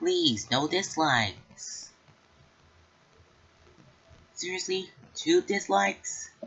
Please, no dislikes. Seriously? Two dislikes?